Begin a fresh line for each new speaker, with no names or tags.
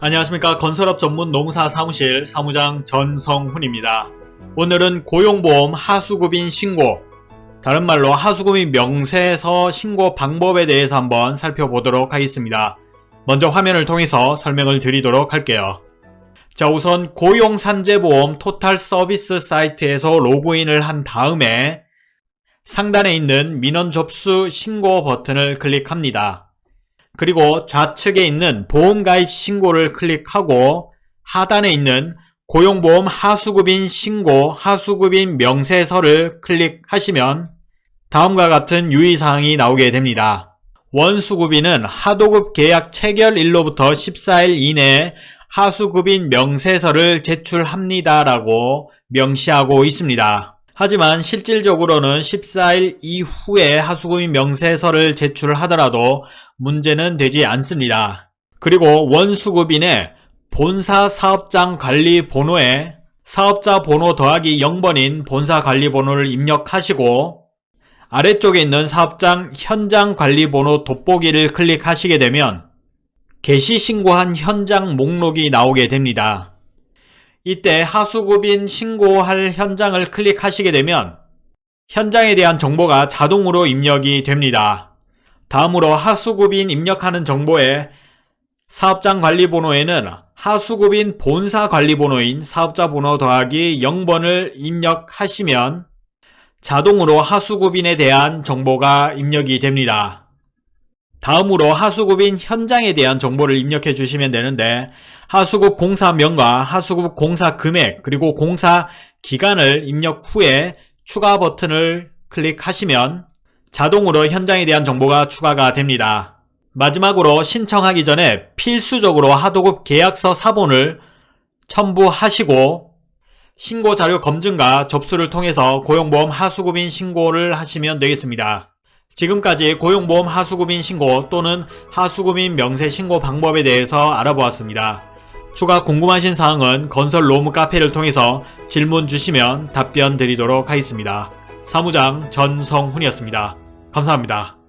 안녕하십니까 건설업 전문 농사 사무실 사무장 전성훈입니다. 오늘은 고용보험 하수급인 신고 다른 말로 하수급인 명세서 신고 방법에 대해서 한번 살펴보도록 하겠습니다. 먼저 화면을 통해서 설명을 드리도록 할게요. 자 우선 고용산재보험 토탈 서비스 사이트에서 로그인을 한 다음에 상단에 있는 민원 접수 신고 버튼을 클릭합니다. 그리고 좌측에 있는 보험가입 신고를 클릭하고 하단에 있는 고용보험 하수급인 신고 하수급인 명세서를 클릭하시면 다음과 같은 유의사항이 나오게 됩니다. 원수급인은 하도급 계약 체결일로부터 14일 이내에 하수급인 명세서를 제출합니다 라고 명시하고 있습니다. 하지만 실질적으로는 14일 이후에 하수급인 명세서를 제출하더라도 문제는 되지 않습니다. 그리고 원수급인의 본사 사업장 관리 번호에 사업자 번호 더하기 0번인 본사 관리 번호를 입력하시고 아래쪽에 있는 사업장 현장 관리 번호 돋보기를 클릭하시게 되면 개시 신고한 현장 목록이 나오게 됩니다. 이때 하수급인 신고할 현장을 클릭하시게 되면 현장에 대한 정보가 자동으로 입력이 됩니다. 다음으로 하수급인 입력하는 정보에 사업장 관리번호에는 하수급인 본사 관리번호인 사업자 번호 더하기 0번을 입력하시면 자동으로 하수급인에 대한 정보가 입력이 됩니다. 다음으로 하수급인 현장에 대한 정보를 입력해 주시면 되는데 하수급 공사명과 하수급 공사 금액 그리고 공사 기간을 입력 후에 추가 버튼을 클릭하시면 자동으로 현장에 대한 정보가 추가가 됩니다. 마지막으로 신청하기 전에 필수적으로 하도급 계약서 사본을 첨부하시고 신고자료 검증과 접수를 통해서 고용보험 하수급인 신고를 하시면 되겠습니다. 지금까지 고용보험 하수급인 신고 또는 하수급인 명세 신고 방법에 대해서 알아보았습니다. 추가 궁금하신 사항은 건설 로무 카페를 통해서 질문 주시면 답변 드리도록 하겠습니다. 사무장 전성훈이었습니다. 감사합니다.